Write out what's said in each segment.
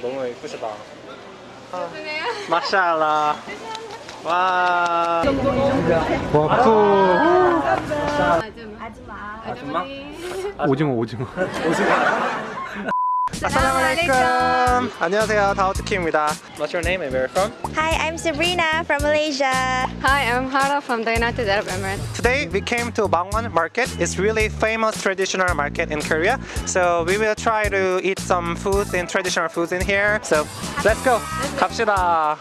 너무 예쁘시다. 마샬라. 와. 와쿠. 아줌마. 아줌마? 오징어 오징어 아살라 말레이쿰. 안녕하세요. 다우트키입니다. What's your name and where are you from? Hi, I'm Sabrina from Malaysia. Hi, I'm Hara from the United Arab Emirates. Today we came to Bangwon Market. It's really famous traditional market in Korea. So we will try to eat some foods in traditional foods in here. So let's go. 갑시다.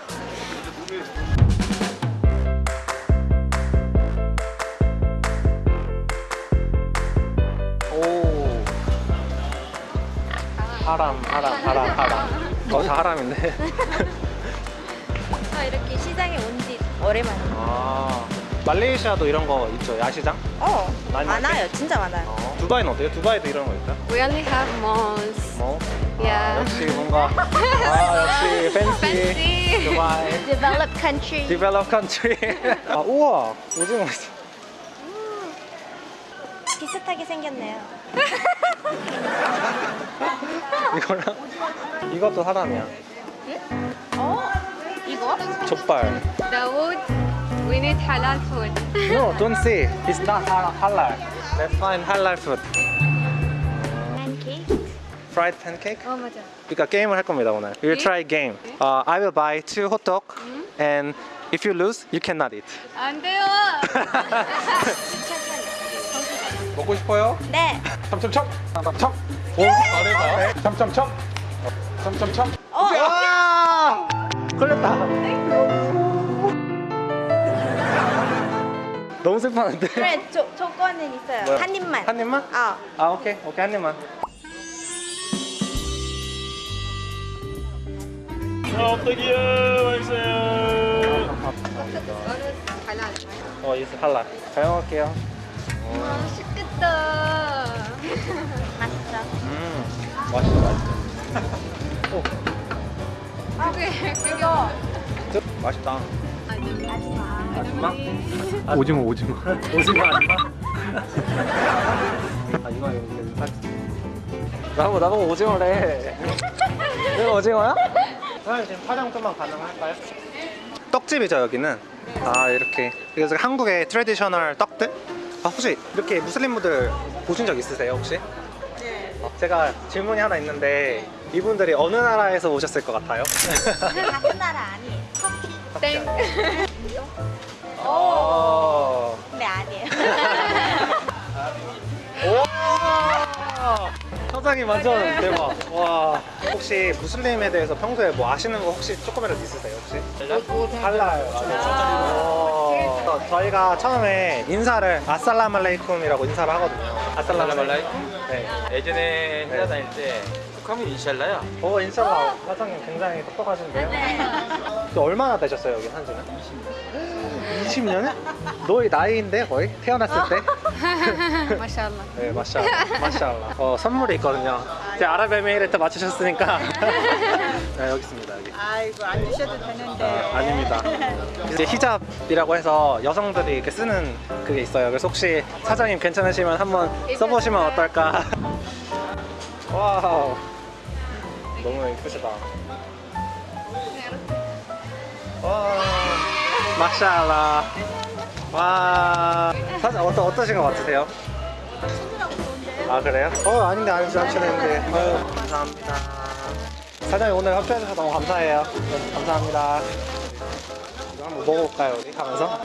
haram, haram, haram, haram. 어, 다 haram인데. 저 이렇게 시장에 온 지 오랜만이에요. 아, 말레이시아도 이런 거 있죠? 야시장? 어, 많이 많아요. 진짜 많아요. 어. 두바이는 어때요? 두바이도 이런 거 있어요? We only have malls. 뭐? 아, Yeah. 역시 뭔가 아 역시 fancy Fancy. 두바이 Developed country. developed country 아 우와 오징어 있어 비슷하게 생겼네요. 이거랑 이것도 사람이야 어? 이거? 족발 Dawood, we need halal food. No don't see It's not ha- halal Let's find halal food Pancake. Fried pancake Oh, 맞아. 그러니까 게임을 할 겁니다 오늘 We'll 네? try game uh, I will buy two hot dog And if you lose you cannot eat 안 돼요. 먹고 싶어요? 네. 첨첨첨 첨첨 오 잘해봐 첨첨첨 첨첨첨 어, 아! 걸렸다. 너무 슬퍼하는데. 그래, 조, 조건은 있어요. 뭐야? 한 입만. 한 입만? 어. 아 오케이 오케이 한 입만. halal. 어 이스 할라. 잘 먹을게요. 맛있겠다. 맛있어. 음 맛있어. 오 그게. 저, 맛있다. 아줌마. 아줌마? 오징어 오징어 오징어 아줌마? 아 이거 이거 나보고 나보고 오징어래. 내가 오징어야? 사장님 지금 촬영 좀만 가능할까요? 떡집이죠 여기는. 아 이렇게 그래서 한국의 traditional 떡들. 아 혹시 이렇게 무슬림분들 보신 적 있으세요 혹시? 네. 어, 제가 질문이 하나 있는데 이분들이 어느 나라에서 오셨을 것 같아요? 같은 나라 아니에요. 터키. 땡. 오. 네, 아니에요. 오! 사장님 완전 대박. 와. 혹시 무슬림에 대해서 평소에 뭐 아시는 거 혹시 조금이라도 있으세요 혹시? 어, 저희가 처음에 인사를 아살라말레이쿰이라고 인사를 하거든요. 아살라말레이쿰. 네. 예전에 회사 다닐 때 북한면 인샬라야 오 인샬라 사장님 굉장히 똑똑하신데요. 또 얼마나 되셨어요 여기 한지는? 20년? 너의 나이인데 거의 태어났을 때? 마샬라. 네, 마샬라. 마샬라. 어, 선물이 있거든요. 제 아랍에미레이트 맞추셨으니까. 네, 여기 있습니다. 여기. 아이고 안 주셔도 되는데 아, 아닙니다. 이제 히잡이라고 해서 여성들이 이렇게 쓰는 그게 있어요. 그래서 혹시 사장님 괜찮으시면 한번 써보시면 어떨까? wow. 너무 예쁘시다. 와, ما شاء الله. 와, 사장 어떠 어떠신 것 같으세요? 아 그래요? 어 아닌데 아니지 않시는데 아유 감사합니다. 사장님 오늘 협조해주셔서 너무 감사해요. 감사합니다. 이거 한번 먹어볼까요 우리? 가면서?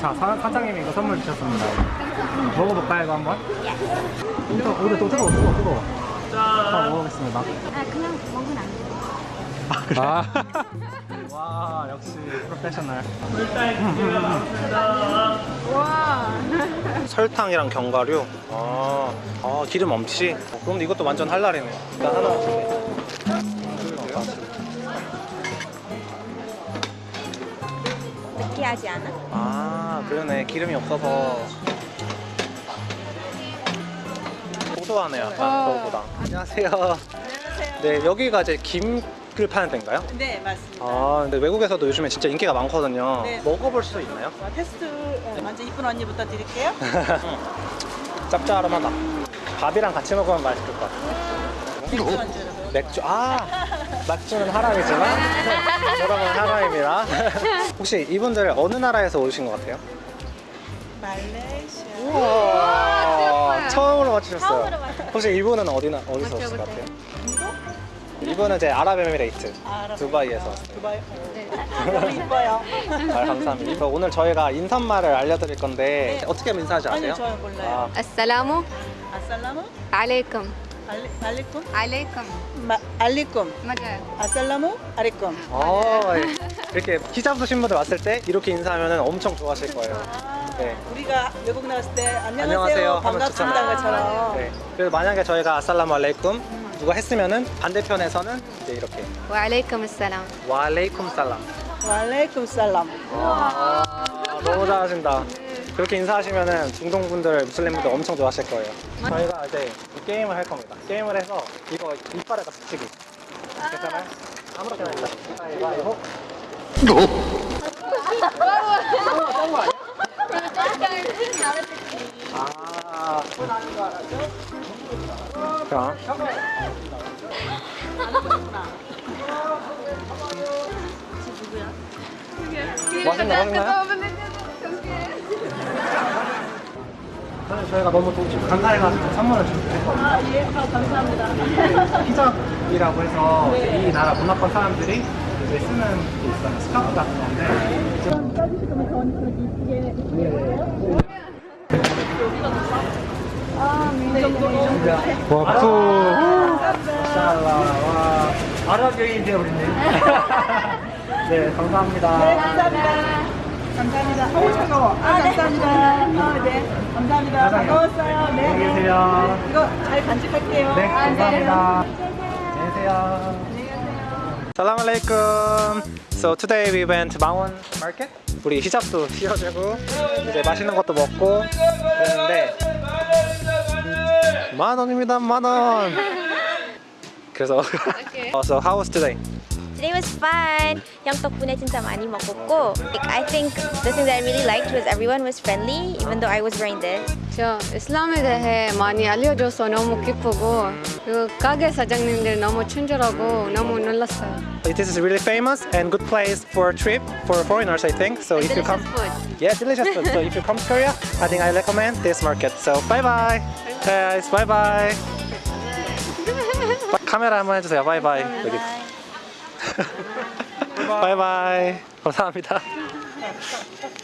자 사, 사장님이 이거 선물 주셨습니다. 먹어볼까요 이거 한번? 이거 우리 또 뜨거워 뜨거워 뜨거워 자 먹어보겠습니다. 아, 그냥 먹으면 안 돼요. 아 그래? 와 역시 프로페셔널. 설탕이랑 견과류? 아, 아 기름 없이 어, 그럼 이것도 완전 할랄이네. 일단 하나 줄게 느끼하지 않아? 아 그러네. 기름이 없어서. 고소하네요 약간 그거보다. 안녕하세요. 안녕하세요. 네 여기가 이제 김 을 파는 데인가요? 네 맞습니다 아 근데 외국에서도 요즘에 진짜 인기가 많거든요 네. 먹어볼 수 있나요? 어, 테스트 어, 먼저 이쁜 언니부터 드릴게요 짭짤하다 밥이랑 같이 먹으면 맛있을 것 같아요 맥주 맥주 아 맥주는 하람이지만 여러분 하람입니다. 혹시 이분들 어느 나라에서 오신 것 같아요? 말레이시아. 우와 처음으로 맞추셨어요. 처음으로. 혹시 이분은 어디나 어디서 오신 것 같아요? 이거는 이제 아랍에미레이트 아, 두바이에서 두바이 네. 너무 이뻐요. 아, 감사합니다. 그래서 오늘 저희가 인사말을 알려드릴 건데 네. 어떻게 인사하지 아세요? 아니 저요 몰라요. 아. 아살라무 아살라무 알레이쿰 알레이쿰 알레이쿰 알레이쿰 맞아요. 아살라무 알레이쿰 어, 예. 이렇게 히잡 쓰신 분들 왔을 때 이렇게 인사하면 엄청 좋아하실 거예요. 아, 네. 우리가 외국 나왔을 때 안녕하세요, 안녕하세요 반갑습니다 아 네. 그래서 만약에 저희가 아살라무 알레이쿰 음. 그거 했으면은 반대편에서는 이제 이렇게. 와레이쿰 살람 와레이쿰 살람 와레이쿰 살람 와 너무 잘하신다. 그렇게 인사하시면은 중동 분들 무슬림 분들 엄청 좋아하실 거예요. 저희가 이제 게임을 할 겁니다. 게임을 해서 이거 이빨에다 스치기 괜찮아요? 아무렇게나 일단 가위바위보 아, 아, 자. 맛있나요? 사실 저희가 너무 또 지금 간간해가지고 선물을 줄게요. 아, 예, 아, 감사합니다. 히잡이라고 해서 이 나라 문화권 사람들이 이제 쓰는 게 있어요. 스카프 같은 건데. 이쁘게. 샬라. 와. 아랍 여인이 되어버렸네. 네, 감사합니다. 네, 감사합니다. 감사합니다. 어우, 차가워. 아, 감사합니다. 아, 네. 감사합니다. 반가웠어요. 네. 안녕히 계세요. 이거 잘 간직할게요. 네, 아, 감사합니다. 안녕히 계세요. Salam alaikum. So today we went to Mawon Market. 우리 히잡도 씌워주고 이제 맛있는 것도 먹고 그랬는데 만 원입니다 만 원. 그래서 어, so how was today? Today was fun. 형 덕분에 진짜 많이 먹었고 like, I think the thing that I really liked was everyone was friendly even though I was wearing this. 저 이슬람에 대해 많이 알려줘서 너무 기쁘고 그 가게 사장님들 너무 친절하고 너무 놀랐어요. This is really famous and good place for a trip for foreigners I think. So if you come Delicious food. Yeah, delicious food. So if you come to Korea, I think I recommend this market. So bye bye. Guys, bye bye. 카메라 한번 해주세요. 바이 바이. 여기. 바이 바이. 감사합니다.